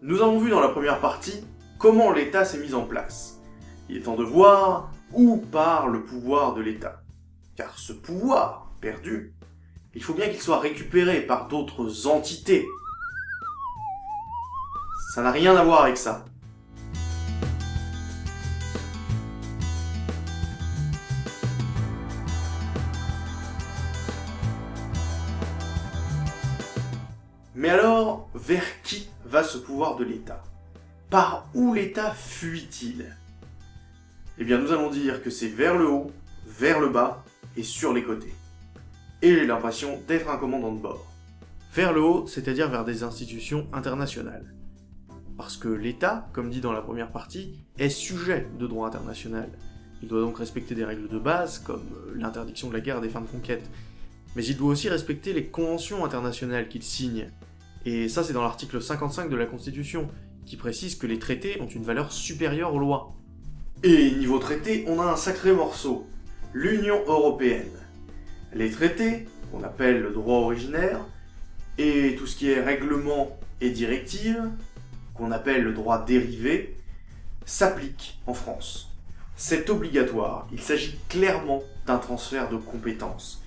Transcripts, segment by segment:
Nous avons vu dans la première partie comment l'État s'est mis en place. Il est temps de voir où part le pouvoir de l'État. Car ce pouvoir perdu, il faut bien qu'il soit récupéré par d'autres entités. Ça n'a rien à voir avec ça. Mais alors, vers va ce pouvoir de l'État Par où l'État fuit-il? Eh bien, nous allons dire que c'est vers le haut, vers le bas et sur les côtés. Et j'ai l'impression d'être un commandant de bord. Vers le haut, c'est-à-dire vers des institutions internationales. Parce que l'État, comme dit dans la première partie, est sujet de droit international. Il doit donc respecter des règles de base, comme l'interdiction de la guerre des fins de conquête, mais il doit aussi respecter les conventions internationales qu'il signe, et ça, c'est dans l'article 55 de la Constitution, qui précise que les traités ont une valeur supérieure aux lois. Et niveau traité, on a un sacré morceau, l'Union Européenne. Les traités, qu'on appelle le droit originaire, et tout ce qui est règlement et directive, qu'on appelle le droit dérivé, s'appliquent en France. C'est obligatoire, il s'agit clairement d'un transfert de compétences,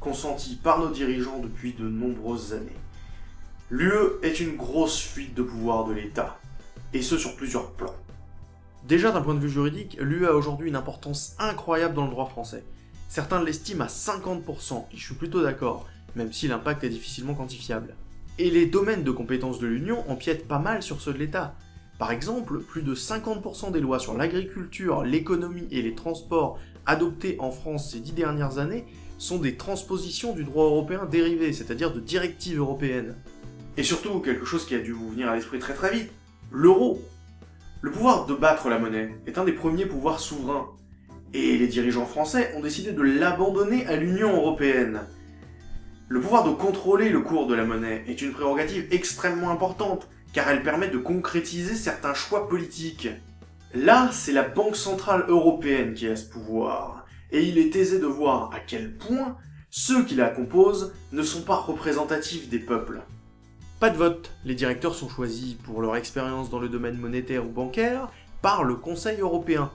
consenti par nos dirigeants depuis de nombreuses années. L'UE est une grosse fuite de pouvoir de l'État, et ce sur plusieurs plans. Déjà d'un point de vue juridique, l'UE a aujourd'hui une importance incroyable dans le droit français. Certains l'estiment à 50%, et je suis plutôt d'accord, même si l'impact est difficilement quantifiable. Et les domaines de compétences de l'Union empiètent pas mal sur ceux de l'État. Par exemple, plus de 50% des lois sur l'agriculture, l'économie et les transports adoptées en France ces dix dernières années sont des transpositions du droit européen dérivé, c'est-à-dire de directives européennes. Et surtout, quelque chose qui a dû vous venir à l'esprit très très vite, l'euro. Le pouvoir de battre la monnaie est un des premiers pouvoirs souverains, et les dirigeants français ont décidé de l'abandonner à l'Union Européenne. Le pouvoir de contrôler le cours de la monnaie est une prérogative extrêmement importante, car elle permet de concrétiser certains choix politiques. Là, c'est la Banque Centrale Européenne qui a ce pouvoir, et il est aisé de voir à quel point ceux qui la composent ne sont pas représentatifs des peuples. Pas de vote, les directeurs sont choisis pour leur expérience dans le domaine monétaire ou bancaire par le Conseil européen.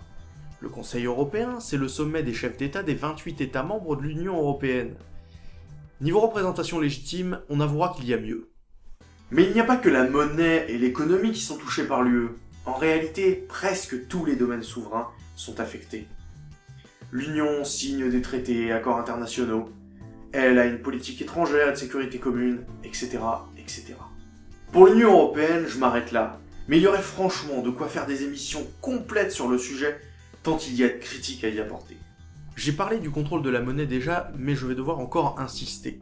Le Conseil européen, c'est le sommet des chefs d'État des 28 États membres de l'Union européenne. Niveau représentation légitime, on avouera qu'il y a mieux. Mais il n'y a pas que la monnaie et l'économie qui sont touchés par l'UE. En réalité, presque tous les domaines souverains sont affectés. L'Union signe des traités et accords internationaux. Elle a une politique étrangère et de sécurité commune, etc. Pour l'Union Européenne, je m'arrête là. Mais il y aurait franchement de quoi faire des émissions complètes sur le sujet, tant il y a de critiques à y apporter. J'ai parlé du contrôle de la monnaie déjà, mais je vais devoir encore insister.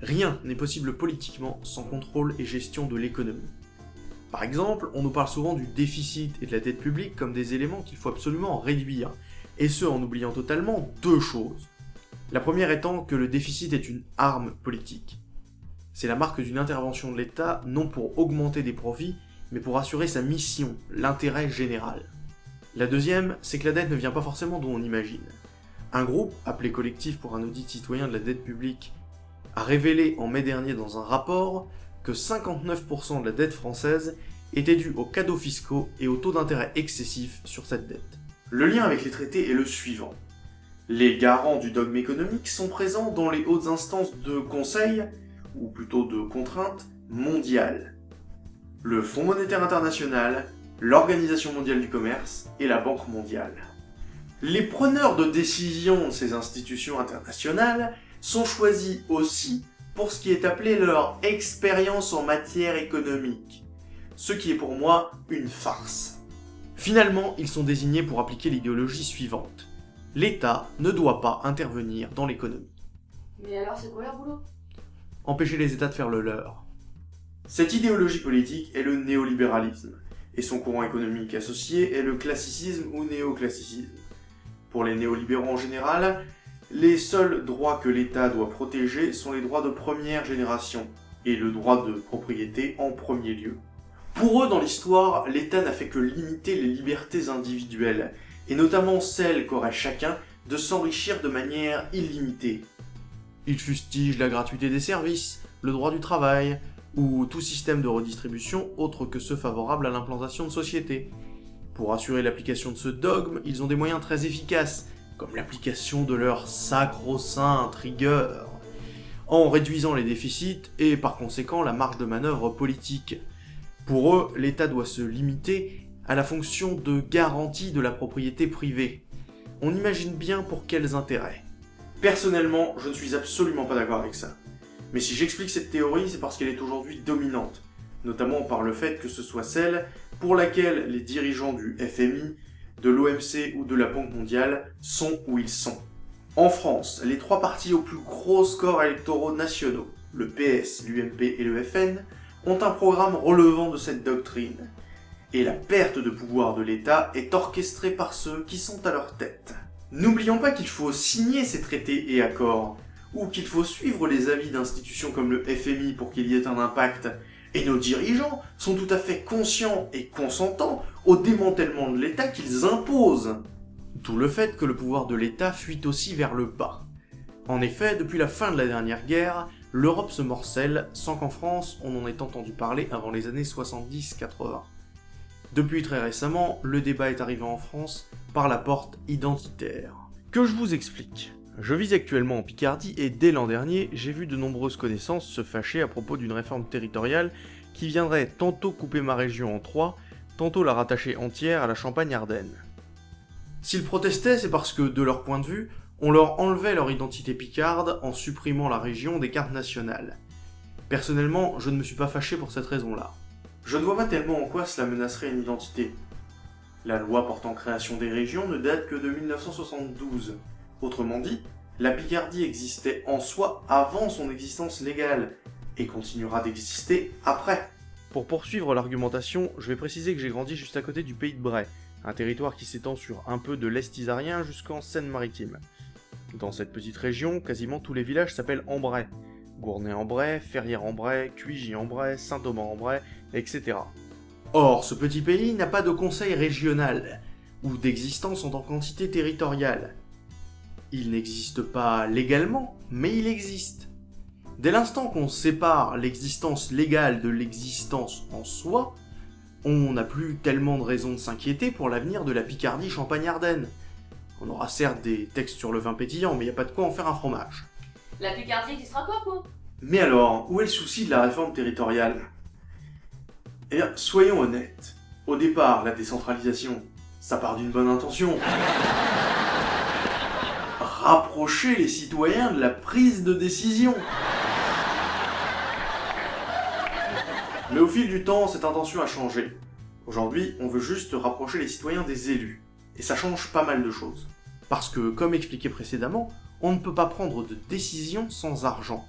Rien n'est possible politiquement sans contrôle et gestion de l'économie. Par exemple, on nous parle souvent du déficit et de la dette publique comme des éléments qu'il faut absolument réduire, et ce en oubliant totalement deux choses. La première étant que le déficit est une arme politique. C'est la marque d'une intervention de l'État non pour augmenter des profits, mais pour assurer sa mission, l'intérêt général. La deuxième, c'est que la dette ne vient pas forcément d'où on imagine. Un groupe, appelé Collectif pour un audit citoyen de la dette publique, a révélé en mai dernier dans un rapport que 59% de la dette française était due aux cadeaux fiscaux et aux taux d'intérêt excessifs sur cette dette. Le lien avec les traités est le suivant. Les garants du dogme économique sont présents dans les hautes instances de conseil ou plutôt de contraintes, mondiales. Le Fonds monétaire international, l'Organisation mondiale du commerce et la Banque mondiale. Les preneurs de décision de ces institutions internationales sont choisis aussi pour ce qui est appelé leur expérience en matière économique, ce qui est pour moi une farce. Finalement, ils sont désignés pour appliquer l'idéologie suivante. L'État ne doit pas intervenir dans l'économie. Mais alors c'est quoi leur boulot? Empêcher les États de faire le leur. Cette idéologie politique est le néolibéralisme, et son courant économique associé est le classicisme ou néoclassicisme. Pour les néolibéraux en général, les seuls droits que l'État doit protéger sont les droits de première génération, et le droit de propriété en premier lieu. Pour eux, dans l'histoire, l'État n'a fait que limiter les libertés individuelles, et notamment celles qu'aurait chacun de s'enrichir de manière illimitée, il fustige la gratuité des services, le droit du travail, ou tout système de redistribution autre que ceux favorables à l'implantation de sociétés. Pour assurer l'application de ce dogme, ils ont des moyens très efficaces, comme l'application de leur sacro-sainte rigueur, en réduisant les déficits et par conséquent la marge de manœuvre politique. Pour eux, l'État doit se limiter à la fonction de garantie de la propriété privée. On imagine bien pour quels intérêts. Personnellement, je ne suis absolument pas d'accord avec ça. Mais si j'explique cette théorie, c'est parce qu'elle est aujourd'hui dominante, notamment par le fait que ce soit celle pour laquelle les dirigeants du FMI, de l'OMC ou de la Banque mondiale sont où ils sont. En France, les trois partis aux plus gros scores électoraux nationaux, le PS, l'UMP et le FN, ont un programme relevant de cette doctrine. Et la perte de pouvoir de l'État est orchestrée par ceux qui sont à leur tête. N'oublions pas qu'il faut signer ces traités et accords, ou qu'il faut suivre les avis d'institutions comme le FMI pour qu'il y ait un impact, et nos dirigeants sont tout à fait conscients et consentants au démantèlement de l'État qu'ils imposent. D'où le fait que le pouvoir de l'État fuit aussi vers le bas. En effet, depuis la fin de la dernière guerre, l'Europe se morcelle sans qu'en France on en ait entendu parler avant les années 70-80. Depuis très récemment, le débat est arrivé en France par la porte identitaire. Que je vous explique? Je vis actuellement en Picardie et dès l'an dernier, j'ai vu de nombreuses connaissances se fâcher à propos d'une réforme territoriale qui viendrait tantôt couper ma région en trois, tantôt la rattacher entière à la Champagne-Ardenne. S'ils protestaient, c'est parce que, de leur point de vue, on leur enlevait leur identité picarde en supprimant la région des cartes nationales. Personnellement, je ne me suis pas fâché pour cette raison-là. Je ne vois pas tellement en quoi cela menacerait une identité. La loi portant création des régions ne date que de 1972. Autrement dit, la Picardie existait en soi avant son existence légale, et continuera d'exister après. Pour poursuivre l'argumentation, je vais préciser que j'ai grandi juste à côté du pays de Bray, un territoire qui s'étend sur un peu de l'Est isarien jusqu'en Seine-Maritime. Dans cette petite région, quasiment tous les villages s'appellent Ambray. Gournay-en-Bray, Ferrières-en-Bray, Cuigy-en-Bray, Saint-Thomas-en-Bray, etc. Or, ce petit pays n'a pas de conseil régional, ou d'existence en tant qu'entité territoriale. Il n'existe pas légalement, mais il existe. Dès l'instant qu'on sépare l'existence légale de l'existence en soi, on n'a plus tellement de raisons de s'inquiéter pour l'avenir de la Picardie Champagne-Ardenne. On aura certes des textes sur le vin pétillant, mais il n'y a pas de quoi en faire un fromage. La Picardie existera quoi, quoi Mais alors, où est le souci de la réforme territoriale? Eh bien, soyons honnêtes. Au départ, la décentralisation, ça part d'une bonne intention. Rapprocher les citoyens de la prise de décision. Mais au fil du temps, cette intention a changé. Aujourd'hui, on veut juste rapprocher les citoyens des élus. Et ça change pas mal de choses. Parce que, comme expliqué précédemment, on ne peut pas prendre de décision sans argent.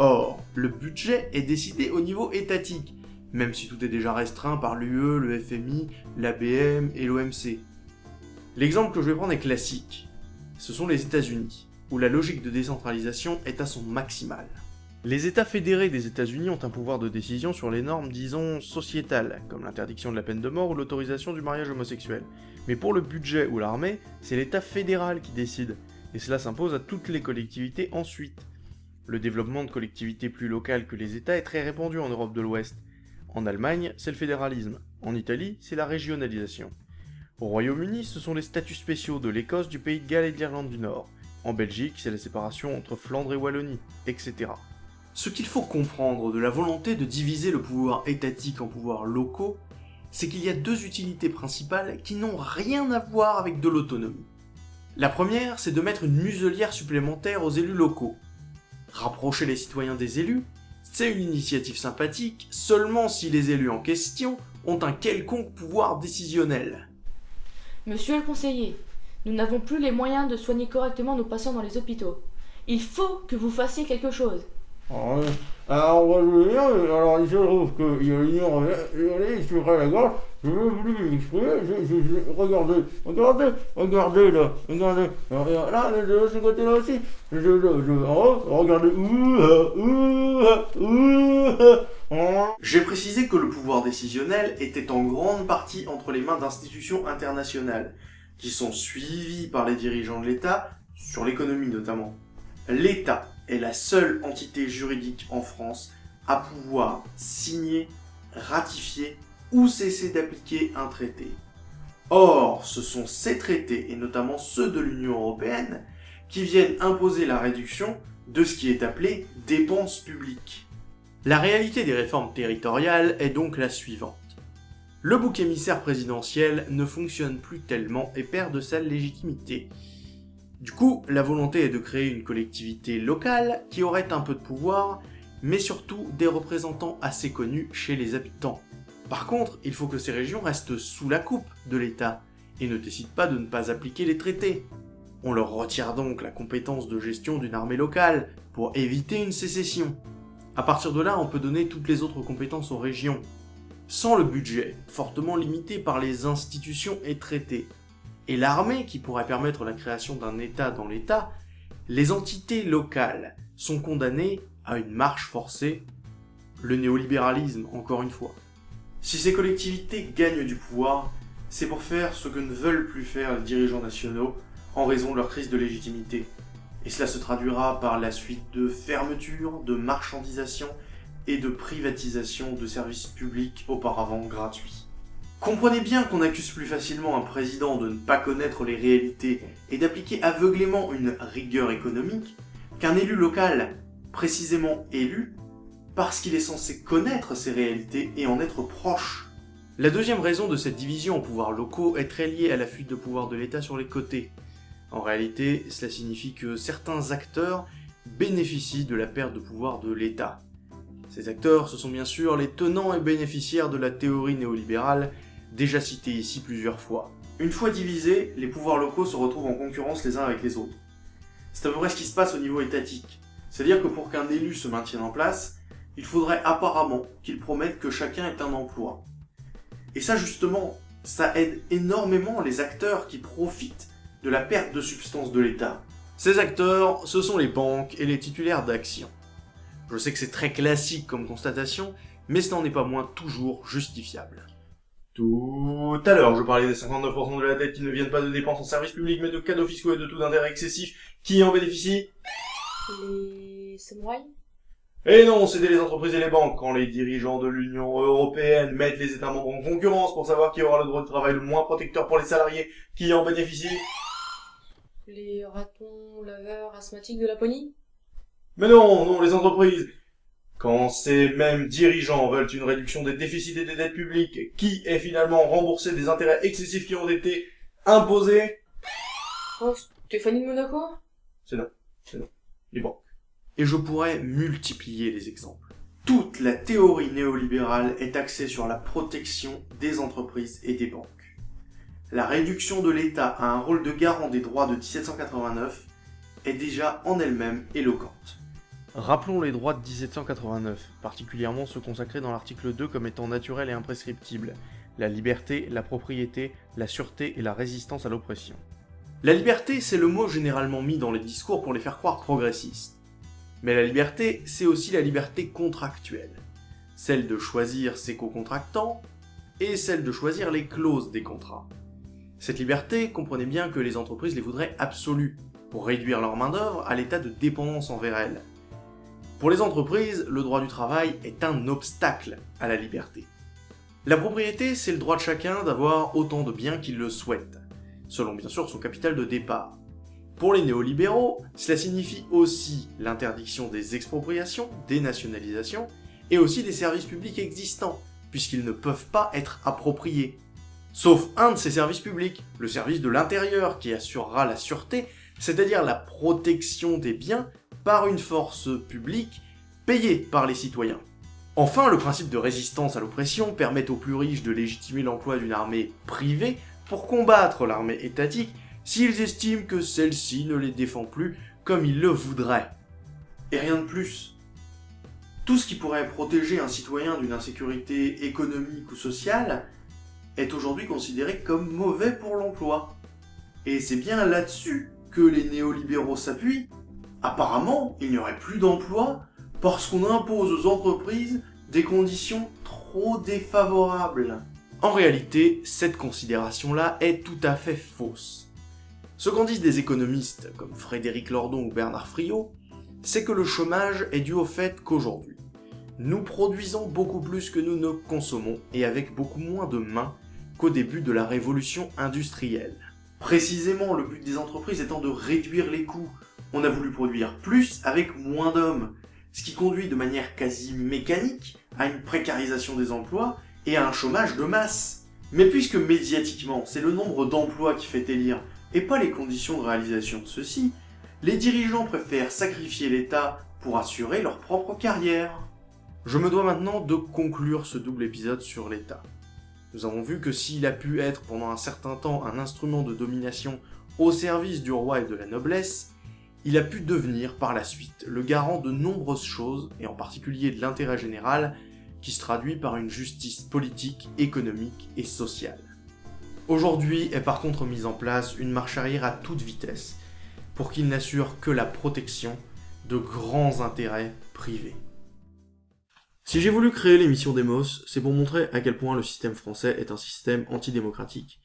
Or, le budget est décidé au niveau étatique, même si tout est déjà restreint par l'UE, le FMI, l'ABM et l'OMC. L'exemple que je vais prendre est classique. Ce sont les États-Unis, où la logique de décentralisation est à son maximal. Les États fédérés des États-Unis ont un pouvoir de décision sur les normes, disons, sociétales, comme l'interdiction de la peine de mort ou l'autorisation du mariage homosexuel. Mais pour le budget ou l'armée, c'est l'État fédéral qui décide, et cela s'impose à toutes les collectivités ensuite. Le développement de collectivités plus locales que les États est très répandu en Europe de l'Ouest. En Allemagne, c'est le fédéralisme. En Italie, c'est la régionalisation. Au Royaume-Uni, ce sont les statuts spéciaux de l'Écosse, du Pays de Galles et de l'Irlande du Nord. En Belgique, c'est la séparation entre Flandre et Wallonie, etc. Ce qu'il faut comprendre de la volonté de diviser le pouvoir étatique en pouvoirs locaux, c'est qu'il y a deux utilités principales qui n'ont rien à voir avec de l'autonomie. La première, c'est de mettre une muselière supplémentaire aux élus locaux. Rapprocher les citoyens des élus, c'est une initiative sympathique seulement si les élus en question ont un quelconque pouvoir décisionnel. Monsieur le conseiller, nous n'avons plus les moyens de soigner correctement nos patients dans les hôpitaux. Il faut que vous fassiez quelque chose. Alors, alors, moi, je voulais dire, alors il se trouve qu'il y a une heure, allez, sur la gorge, je je, je, regardez, regardez, regardez là, regardez, là, de ce côté-là aussi, je, je, je, regardez, J'ai précisé que le pouvoir décisionnel était en grande partie entre les mains d'institutions internationales, qui sont suivies par les dirigeants de l'État, sur l'économie notamment. L'État est la seule entité juridique en France à pouvoir signer, ratifier ou cesser d'appliquer un traité. Or, ce sont ces traités, et notamment ceux de l'Union Européenne, qui viennent imposer la réduction de ce qui est appelé dépenses publiques. La réalité des réformes territoriales est donc la suivante. Le bouc émissaire présidentiel ne fonctionne plus tellement et perd de sa légitimité. Du coup, la volonté est de créer une collectivité locale qui aurait un peu de pouvoir, mais surtout des représentants assez connus chez les habitants. Par contre, il faut que ces régions restent sous la coupe de l'État et ne décident pas de ne pas appliquer les traités. On leur retire donc la compétence de gestion d'une armée locale pour éviter une sécession. À partir de là, on peut donner toutes les autres compétences aux régions. Sans le budget, fortement limité par les institutions et traités, et l'armée qui pourrait permettre la création d'un État dans l'État, les entités locales sont condamnées à une marche forcée, le néolibéralisme encore une fois. Si ces collectivités gagnent du pouvoir, c'est pour faire ce que ne veulent plus faire les dirigeants nationaux en raison de leur crise de légitimité. Et cela se traduira par la suite de fermetures, de marchandisation et de privatisation de services publics auparavant gratuits. Comprenez bien qu'on accuse plus facilement un président de ne pas connaître les réalités et d'appliquer aveuglément une rigueur économique qu'un élu local, précisément élu, parce qu'il est censé connaître ces réalités et en être proche. La deuxième raison de cette division en pouvoirs locaux est très liée à la fuite de pouvoir de l'État sur les côtés. En réalité, cela signifie que certains acteurs bénéficient de la perte de pouvoir de l'État. Ces acteurs, ce sont bien sûr les tenants et bénéficiaires de la théorie néolibérale, déjà citée ici plusieurs fois. Une fois divisés, les pouvoirs locaux se retrouvent en concurrence les uns avec les autres. C'est à peu près ce qui se passe au niveau étatique. C'est-à-dire que pour qu'un élu se maintienne en place, il faudrait apparemment qu'il promette que chacun ait un emploi. Et ça justement, ça aide énormément les acteurs qui profitent de la perte de substance de l'État. Ces acteurs, ce sont les banques et les titulaires d'actions. Je sais que c'est très classique comme constatation, mais ce n'en est pas moins toujours justifiable. Tout à l'heure, je parlais des 59% de la dette qui ne viennent pas de dépenses en services publics, mais de cadeaux fiscaux et de taux d'intérêt excessifs. Qui en bénéficient Les samouraïs Et non, c'était les entreprises et les banques. Quand les dirigeants de l'Union Européenne mettent les États membres en concurrence pour savoir qui aura le droit de travail le moins protecteur pour les salariés, qui en bénéficient Les ratons laveurs asthmatiques de Laponie Mais non, non, les entreprises. Quand ces mêmes dirigeants veulent une réduction des déficits et des dettes publiques, qui est finalement remboursé des intérêts excessifs qui ont été imposés? Oh, Stéphanie de Monaco? Les banques. Et je pourrais multiplier les exemples. Toute la théorie néolibérale est axée sur la protection des entreprises et des banques. La réduction de l'État à un rôle de garant des droits de 1789 est déjà en elle-même éloquente. Rappelons les droits de 1789, particulièrement ceux consacrés dans l'article 2 comme étant naturels et imprescriptibles, la liberté, la propriété, la sûreté et la résistance à l'oppression. La liberté, c'est le mot généralement mis dans les discours pour les faire croire progressistes. Mais la liberté, c'est aussi la liberté contractuelle, celle de choisir ses co-contractants et celle de choisir les clauses des contrats. Cette liberté, comprenez bien que les entreprises les voudraient absolues, pour réduire leur main-d'œuvre à l'état de dépendance envers elles. Pour les entreprises, le droit du travail est un obstacle à la liberté. La propriété, c'est le droit de chacun d'avoir autant de biens qu'il le souhaite, selon bien sûr son capital de départ. Pour les néolibéraux, cela signifie aussi l'interdiction des expropriations, des nationalisations, et aussi des services publics existants, puisqu'ils ne peuvent pas être appropriés. Sauf un de ces services publics, le service de l'intérieur, qui assurera la sûreté, c'est-à-dire la protection des biens par une force publique payée par les citoyens. Enfin, le principe de résistance à l'oppression permet aux plus riches de légitimer l'emploi d'une armée privée pour combattre l'armée étatique s'ils estiment que celle-ci ne les défend plus comme ils le voudraient. Et rien de plus. Tout ce qui pourrait protéger un citoyen d'une insécurité économique ou sociale est aujourd'hui considéré comme mauvais pour l'emploi. Et c'est bien là-dessus que les néolibéraux s'appuient. Apparemment, il n'y aurait plus d'emploi parce qu'on impose aux entreprises des conditions trop défavorables. En réalité, cette considération-là est tout à fait fausse. Ce qu'en disent des économistes comme Frédéric Lordon ou Bernard Friot, c'est que le chômage est dû au fait qu'aujourd'hui, Nous produisons beaucoup plus que nous ne consommons et avec beaucoup moins de mains qu'au début de la révolution industrielle. Précisément, le but des entreprises étant de réduire les coûts. On a voulu produire plus avec moins d'hommes, ce qui conduit de manière quasi mécanique à une précarisation des emplois et à un chômage de masse. Mais puisque médiatiquement, c'est le nombre d'emplois qui fait élire et pas les conditions de réalisation de ceux-ci, les dirigeants préfèrent sacrifier l'État pour assurer leur propre carrière. Je me dois maintenant de conclure ce double épisode sur l'État. Nous avons vu que s'il a pu être pendant un certain temps un instrument de domination au service du roi et de la noblesse, il a pu devenir par la suite le garant de nombreuses choses, et en particulier de l'intérêt général, qui se traduit par une justice politique, économique et sociale. Aujourd'hui est par contre mise en place une marche arrière à toute vitesse, pour qu'il n'assure que la protection de grands intérêts privés. Si j'ai voulu créer l'émission Demos, c'est pour montrer à quel point le système français est un système antidémocratique,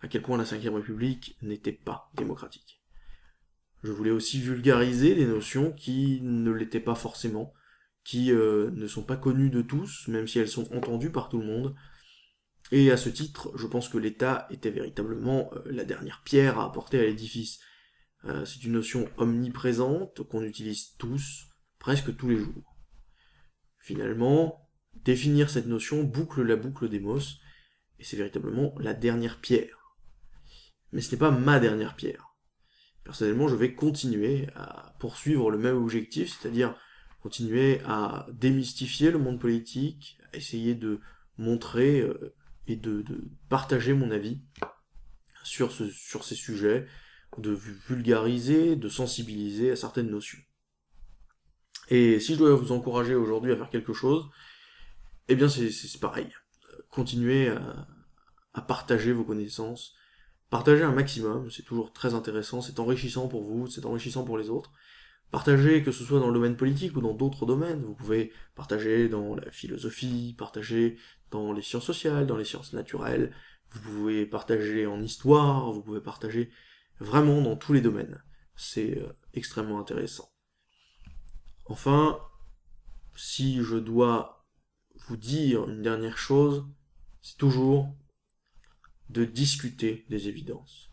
à quel point la Ve République n'était pas démocratique. Je voulais aussi vulgariser des notions qui ne l'étaient pas forcément, qui euh, ne sont pas connues de tous, même si elles sont entendues par tout le monde. Et à ce titre, je pense que l'État était véritablement euh, la dernière pierre à apporter à l'édifice. Euh, c'est une notion omniprésente qu'on utilise tous, presque tous les jours. Finalement, définir cette notion boucle la boucle d'Emos, et c'est véritablement la dernière pierre. Mais ce n'est pas ma dernière pierre. Personnellement, je vais continuer à poursuivre le même objectif, c'est-à-dire continuer à démystifier le monde politique, à essayer de montrer euh, et de, partager mon avis sur, ces sujets, de vulgariser, de sensibiliser à certaines notions. Et si je dois vous encourager aujourd'hui à faire quelque chose, eh bien c'est pareil. Continuez à, partager vos connaissances, partagez un maximum, c'est toujours très intéressant, c'est enrichissant pour vous, c'est enrichissant pour les autres. Partagez que ce soit dans le domaine politique ou dans d'autres domaines, vous pouvez partager dans la philosophie, partager dans les sciences sociales, dans les sciences naturelles, vous pouvez partager en histoire, vous pouvez partager vraiment dans tous les domaines. C'est euh, extrêmement intéressant. Enfin, si je dois vous dire une dernière chose, c'est toujours de discuter des évidences,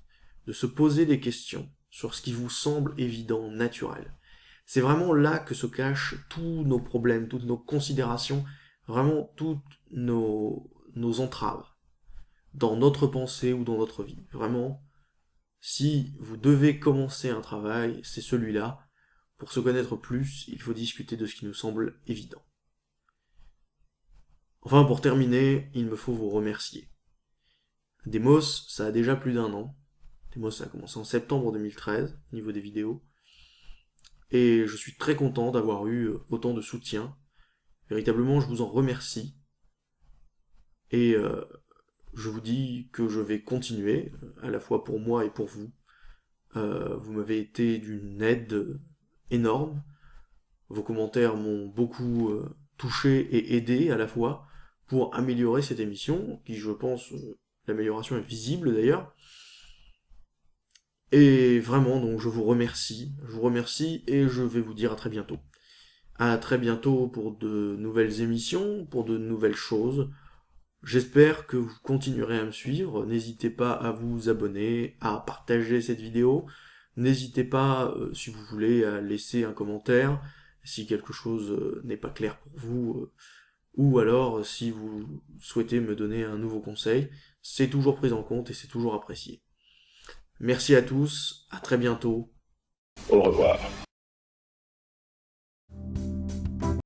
de se poser des questions sur ce qui vous semble évident, naturel. C'est vraiment là que se cachent tous nos problèmes, toutes nos considérations, vraiment toutes nos, nos entraves dans notre pensée ou dans notre vie. Vraiment, si vous devez commencer un travail, c'est celui-là, pour se connaître plus, il faut discuter de ce qui nous semble évident. Enfin, pour terminer, il me faut vous remercier. Demos, ça a déjà plus d'un an. Demos, ça a commencé en septembre 2013, au niveau des vidéos. Et je suis très content d'avoir eu autant de soutien. Véritablement, je vous en remercie. Et euh, je vous dis que je vais continuer, à la fois pour moi et pour vous. Euh, vous m'avez été d'une aide énorme. Vos commentaires m'ont beaucoup euh, touché et aidé à la fois pour améliorer cette émission, qui je pense, euh, l'amélioration est visible d'ailleurs. Et vraiment, donc je vous remercie, je vous remercie et je vais vous dire à très bientôt. À très bientôt pour de nouvelles émissions, pour de nouvelles choses. J'espère que vous continuerez à me suivre. N'hésitez pas à vous abonner, à partager cette vidéo, N'hésitez pas, euh, si vous voulez, à laisser un commentaire si quelque chose euh, n'est pas clair pour vous, euh, ou alors si vous souhaitez me donner un nouveau conseil, c'est toujours pris en compte et c'est toujours apprécié. Merci à tous, à très bientôt. Au revoir.